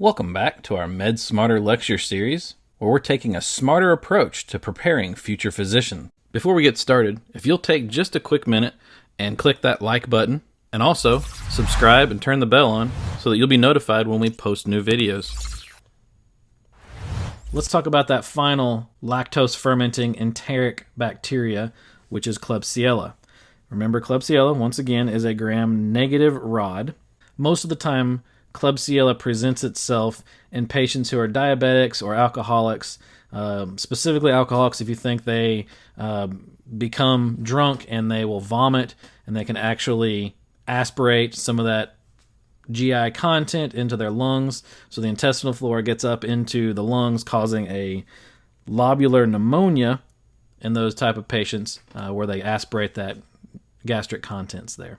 Welcome back to our Med Smarter lecture series, where we're taking a smarter approach to preparing future physicians. Before we get started, if you'll take just a quick minute and click that like button, and also subscribe and turn the bell on so that you'll be notified when we post new videos. Let's talk about that final lactose fermenting enteric bacteria, which is Klebsiella. Remember, Klebsiella, once again, is a gram negative rod. Most of the time, Klebsiella presents itself in patients who are diabetics or alcoholics, um, specifically alcoholics if you think they um, become drunk and they will vomit and they can actually aspirate some of that GI content into their lungs. So the intestinal flora gets up into the lungs, causing a lobular pneumonia in those type of patients uh, where they aspirate that gastric contents there.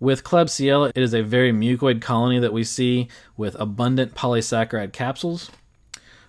With Klebsiella, it is a very mucoid colony that we see with abundant polysaccharide capsules.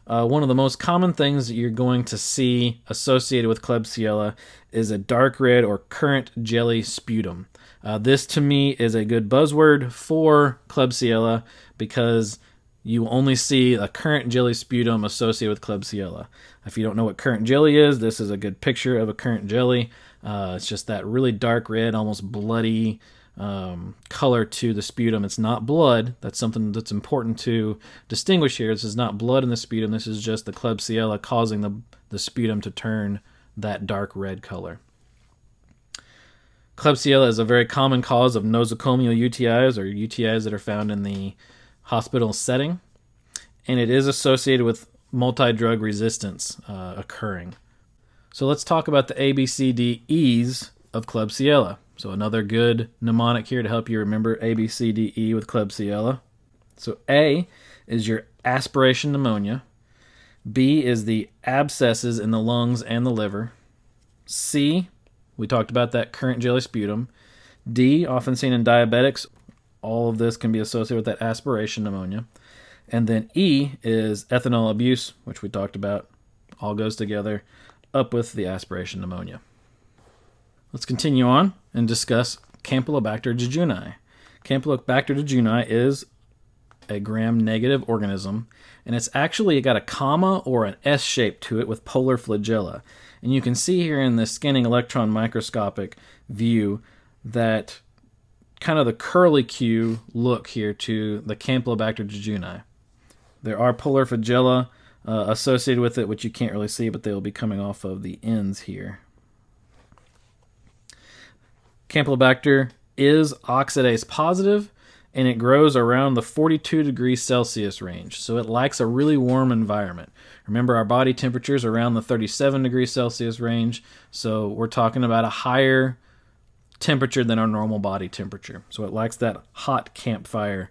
Uh, one of the most common things that you're going to see associated with Klebsiella is a dark red or currant jelly sputum. Uh, this to me is a good buzzword for Klebsiella because you only see a currant jelly sputum associated with Klebsiella. If you don't know what currant jelly is, this is a good picture of a currant jelly. Uh, it's just that really dark red, almost bloody um, color to the sputum. It's not blood. That's something that's important to distinguish here. This is not blood in the sputum. This is just the Klebsiella causing the, the sputum to turn that dark red color. Klebsiella is a very common cause of nosocomial UTIs or UTIs that are found in the hospital setting, and it is associated with multi drug resistance uh, occurring. So let's talk about the ABCDEs of Klebsiella. So another good mnemonic here to help you remember A, B, C, D, E with Klebsiella. So A is your aspiration pneumonia. B is the abscesses in the lungs and the liver. C, we talked about that currant jelly sputum. D, often seen in diabetics. All of this can be associated with that aspiration pneumonia. And then E is ethanol abuse, which we talked about. All goes together up with the aspiration pneumonia. Let's continue on and discuss Campylobacter jejuni. Campylobacter jejuni is a gram-negative organism, and it's actually got a comma or an S shape to it with polar flagella. And you can see here in the scanning electron microscopic view that kind of the curlicue look here to the Campylobacter jejuni. There are polar flagella uh, associated with it, which you can't really see, but they will be coming off of the ends here. Campylobacter is oxidase positive and it grows around the 42 degrees Celsius range. So it likes a really warm environment. Remember, our body temperature is around the 37 degrees Celsius range. So we're talking about a higher temperature than our normal body temperature. So it likes that hot campfire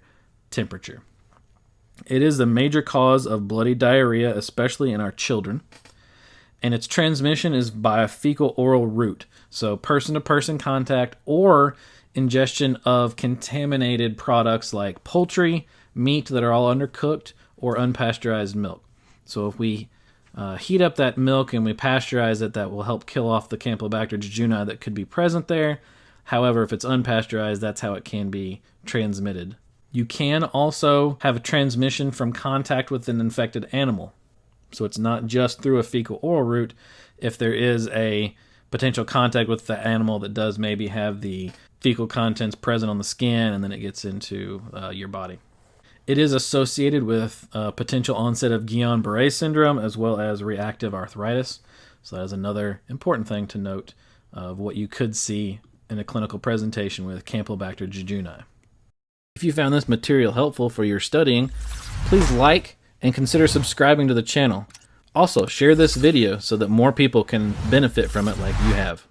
temperature. It is the major cause of bloody diarrhea, especially in our children and its transmission is by a fecal oral route. So, person to person contact or ingestion of contaminated products like poultry, meat that are all undercooked, or unpasteurized milk. So, if we uh, heat up that milk and we pasteurize it, that will help kill off the Campylobacter jejuni that could be present there. However, if it's unpasteurized, that's how it can be transmitted. You can also have a transmission from contact with an infected animal. So it's not just through a fecal oral route. If there is a potential contact with the animal that does maybe have the fecal contents present on the skin and then it gets into uh, your body. It is associated with uh, potential onset of Guillain Barre syndrome as well as reactive arthritis. So that is another important thing to note of what you could see in a clinical presentation with Campylobacter jejuni. If you found this material helpful for your studying, please like and consider subscribing to the channel. Also, share this video so that more people can benefit from it like you have.